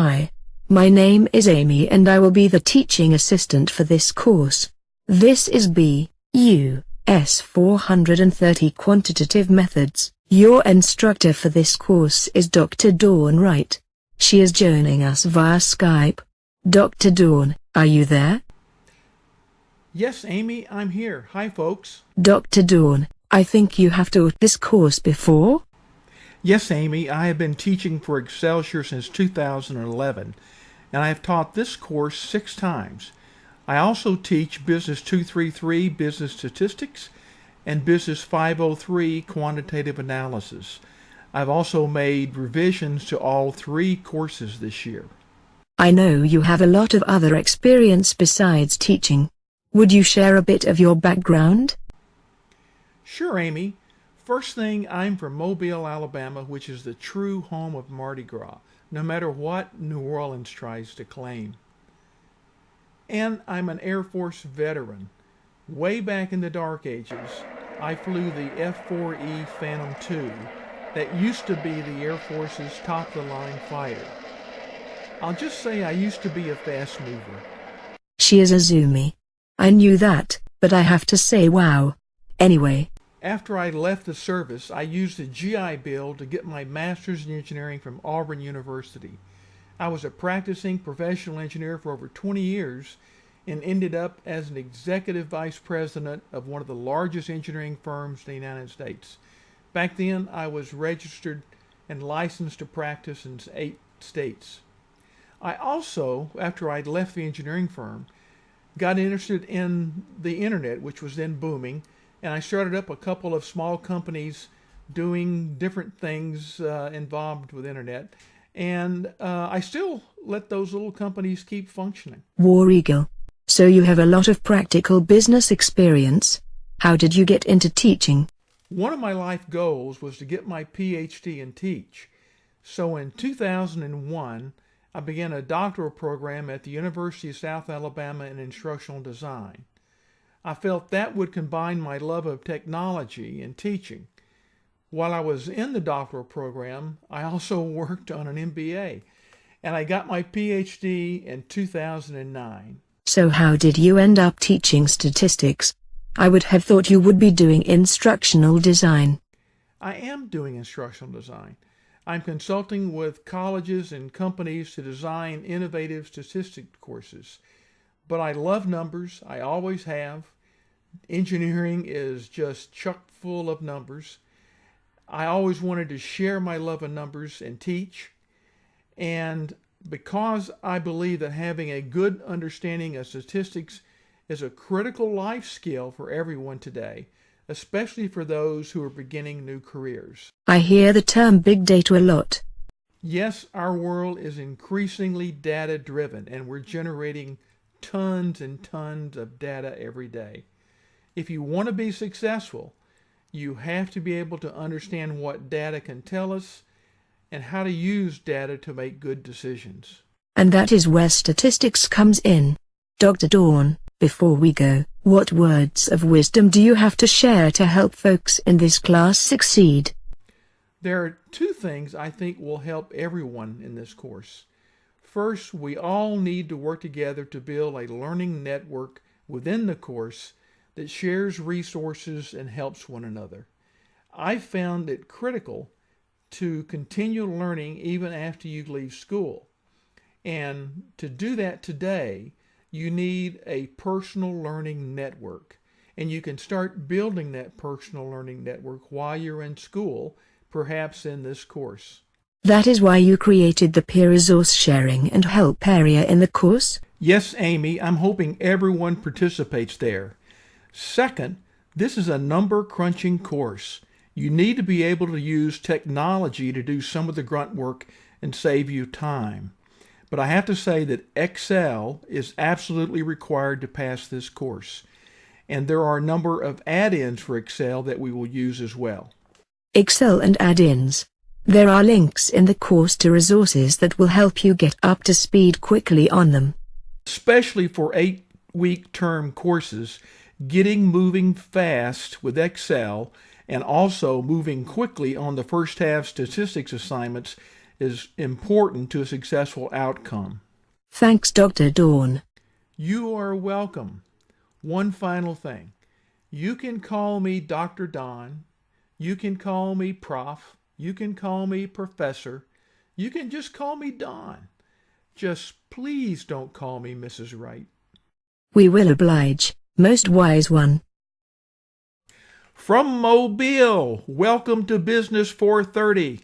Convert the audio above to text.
Hi. My name is Amy and I will be the teaching assistant for this course. This is B, U, S 430 Quantitative Methods. Your instructor for this course is Dr. Dawn Wright. She is joining us via Skype. Dr. Dawn, are you there? Yes, Amy, I'm here. Hi, folks. Dr. Dawn, I think you have taught this course before? Yes, Amy, I have been teaching for Excelsior since 2011, and I have taught this course six times. I also teach Business 233 Business Statistics and Business 503 Quantitative Analysis. I've also made revisions to all three courses this year. I know you have a lot of other experience besides teaching. Would you share a bit of your background? Sure, Amy. First thing, I'm from Mobile, Alabama, which is the true home of Mardi Gras, no matter what New Orleans tries to claim and I'm an Air Force veteran. Way back in the dark ages, I flew the F-4E Phantom II that used to be the Air Force's top-of-the-line fighter. I'll just say I used to be a fast mover. She is a zoomie. I knew that, but I have to say wow. Anyway. After I left the service, I used the GI Bill to get my master's in engineering from Auburn University. I was a practicing professional engineer for over 20 years and ended up as an executive vice president of one of the largest engineering firms in the United States. Back then, I was registered and licensed to practice in eight states. I also, after I'd left the engineering firm, got interested in the internet, which was then booming, and I started up a couple of small companies doing different things uh, involved with internet and uh, I still let those little companies keep functioning. War Eagle. So you have a lot of practical business experience. How did you get into teaching? One of my life goals was to get my PhD and teach. So in 2001, I began a doctoral program at the University of South Alabama in instructional design. I felt that would combine my love of technology and teaching. While I was in the doctoral program, I also worked on an MBA, and I got my PhD in 2009. So how did you end up teaching statistics? I would have thought you would be doing instructional design. I am doing instructional design. I'm consulting with colleges and companies to design innovative statistics courses. But I love numbers. I always have. Engineering is just chock full of numbers. I always wanted to share my love of numbers and teach. And because I believe that having a good understanding of statistics is a critical life skill for everyone today, especially for those who are beginning new careers. I hear the term big data a lot. Yes, our world is increasingly data driven and we're generating tons and tons of data every day. If you want to be successful, you have to be able to understand what data can tell us and how to use data to make good decisions. And that is where statistics comes in. Dr. Dawn, before we go, what words of wisdom do you have to share to help folks in this class succeed? There are two things I think will help everyone in this course. First, we all need to work together to build a learning network within the course that shares resources and helps one another. I found it critical to continue learning even after you leave school. And to do that today, you need a personal learning network. And you can start building that personal learning network while you're in school, perhaps in this course. That is why you created the peer resource sharing and help area in the course? Yes, Amy, I'm hoping everyone participates there. Second, this is a number crunching course. You need to be able to use technology to do some of the grunt work and save you time. But I have to say that Excel is absolutely required to pass this course. And there are a number of add-ins for Excel that we will use as well. Excel and add-ins. There are links in the course to resources that will help you get up to speed quickly on them. Especially for eight-week term courses, getting moving fast with Excel and also moving quickly on the first half statistics assignments is important to a successful outcome. Thanks, Dr. Dawn. You are welcome. One final thing. You can call me Dr. Dawn. You can call me Prof. You can call me Professor. You can just call me Dawn. Just please don't call me Mrs. Wright. We will oblige, most wise one. From Mobile, welcome to Business 430.